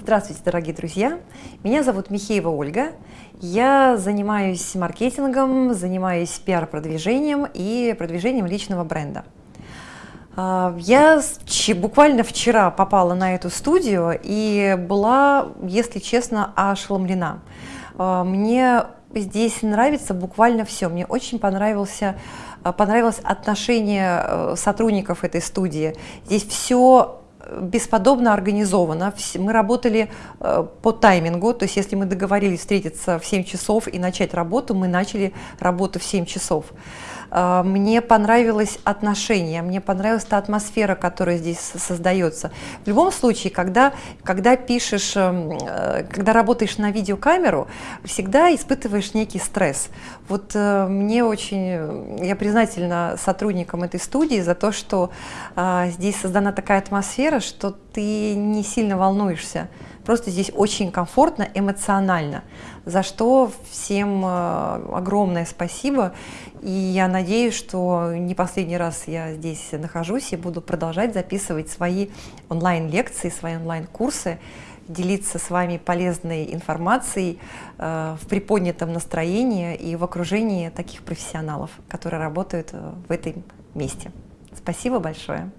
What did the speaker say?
Здравствуйте, дорогие друзья! Меня зовут Михеева Ольга. Я занимаюсь маркетингом, занимаюсь пиар-продвижением и продвижением личного бренда. А, я буквально вчера попала на эту студию и была, если честно, ошеломлена. А, мне здесь нравится буквально все. Мне очень понравился, а, понравилось отношение э, сотрудников этой студии. Здесь все бесподобно организовано. Мы работали э, по таймингу, то есть если мы договорились встретиться в 7 часов и начать работу, мы начали работу в 7 часов. Э, мне понравилось отношение, мне понравилась та атмосфера, которая здесь создается. В любом случае, когда, когда пишешь, эм, э, когда работаешь на видеокамеру, всегда испытываешь некий стресс. Вот мне очень, я признательна сотрудникам этой студии за то, что здесь создана такая атмосфера, атмосфера, что ты не сильно волнуешься. Просто здесь очень комфортно, эмоционально, за что всем э, огромное спасибо. И я надеюсь, что не последний раз я здесь нахожусь и буду продолжать записывать свои онлайн-лекции, свои онлайн-курсы, делиться с вами полезной информацией э, в приподнятом настроении и в окружении таких профессионалов, которые работают э, в этом месте. Спасибо большое.